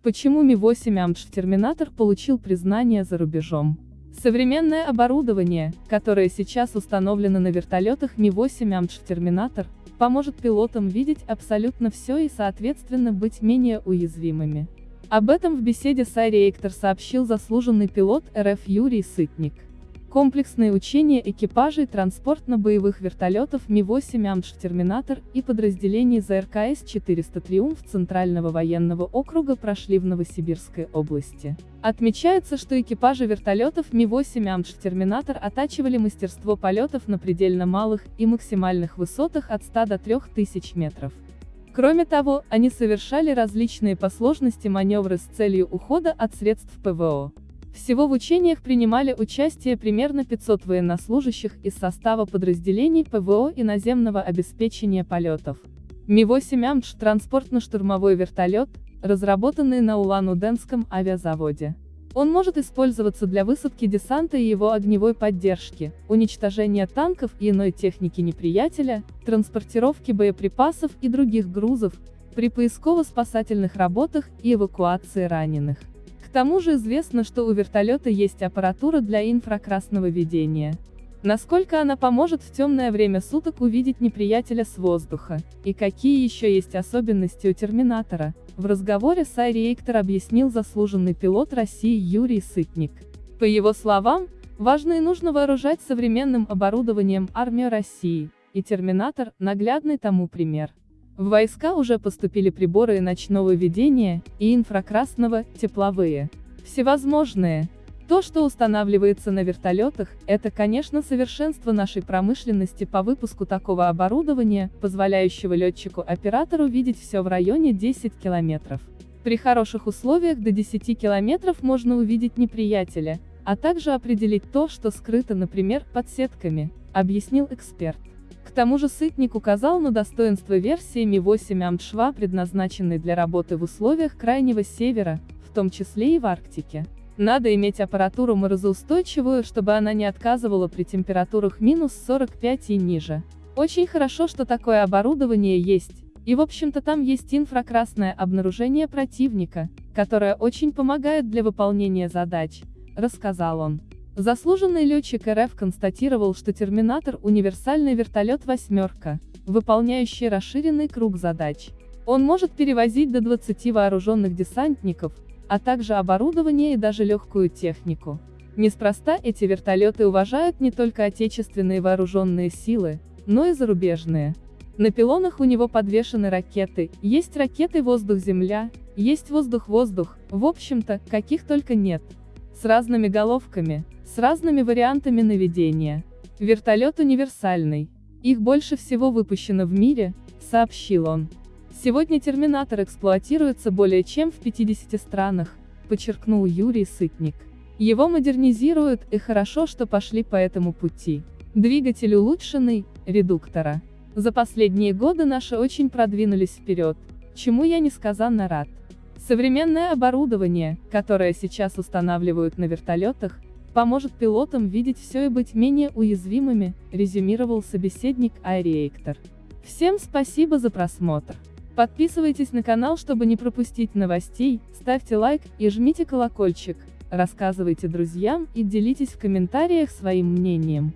Почему Ми-8 Амдж Терминатор получил признание за рубежом? Современное оборудование, которое сейчас установлено на вертолетах Ми-8 Амдж Терминатор, поможет пилотам видеть абсолютно все и соответственно быть менее уязвимыми. Об этом в беседе с Айреактор сообщил заслуженный пилот РФ Юрий Сытник. Комплексные учения экипажей транспортно-боевых вертолетов Ми-8 Амдж Терминатор и подразделений ЗРКС-400 Триумф Центрального военного округа прошли в Новосибирской области. Отмечается, что экипажи вертолетов Ми-8 Амдж Терминатор оттачивали мастерство полетов на предельно малых и максимальных высотах от 100 до 3000 метров. Кроме того, они совершали различные по сложности маневры с целью ухода от средств ПВО. Всего в учениях принимали участие примерно 500 военнослужащих из состава подразделений ПВО и наземного обеспечения полетов. Ми-8 Амдж – транспортно-штурмовой вертолет, разработанный на Улан-Удэнском авиазаводе. Он может использоваться для высадки десанта и его огневой поддержки, уничтожения танков и иной техники неприятеля, транспортировки боеприпасов и других грузов, при поисково-спасательных работах и эвакуации раненых. К тому же известно, что у вертолета есть аппаратура для инфракрасного видения. Насколько она поможет в темное время суток увидеть неприятеля с воздуха, и какие еще есть особенности у Терминатора, в разговоре с Айри Эйктор объяснил заслуженный пилот России Юрий Сытник. По его словам, важно и нужно вооружать современным оборудованием армию России, и Терминатор – наглядный тому пример. В войска уже поступили приборы ночного видения, и инфракрасного, тепловые. Всевозможные. То, что устанавливается на вертолетах, это, конечно, совершенство нашей промышленности по выпуску такого оборудования, позволяющего летчику-оператору видеть все в районе 10 километров. При хороших условиях до 10 километров можно увидеть неприятеля, а также определить то, что скрыто, например, под сетками, объяснил эксперт. К тому же Сытник указал на достоинство версии Ми-8 Амдшва, предназначенной для работы в условиях Крайнего Севера, в том числе и в Арктике. Надо иметь аппаратуру морозоустойчивую, чтобы она не отказывала при температурах минус 45 и ниже. Очень хорошо, что такое оборудование есть, и в общем-то там есть инфракрасное обнаружение противника, которое очень помогает для выполнения задач, рассказал он. Заслуженный летчик РФ констатировал, что «Терминатор» — универсальный вертолет «восьмерка», выполняющий расширенный круг задач. Он может перевозить до 20 вооруженных десантников, а также оборудование и даже легкую технику. Неспроста эти вертолеты уважают не только отечественные вооруженные силы, но и зарубежные. На пилонах у него подвешены ракеты, есть ракеты воздух-земля, есть воздух-воздух, в общем-то, каких только нет. С разными головками, с разными вариантами наведения. Вертолет универсальный. Их больше всего выпущено в мире, сообщил он. Сегодня Терминатор эксплуатируется более чем в 50 странах, подчеркнул Юрий Сытник. Его модернизируют, и хорошо, что пошли по этому пути. Двигатель улучшенный, редуктора. За последние годы наши очень продвинулись вперед, чему я несказанно рад. Современное оборудование, которое сейчас устанавливают на вертолетах, поможет пилотам видеть все и быть менее уязвимыми, резюмировал собеседник Айри Всем спасибо за просмотр. Подписывайтесь на канал, чтобы не пропустить новостей, ставьте лайк и жмите колокольчик, рассказывайте друзьям и делитесь в комментариях своим мнением.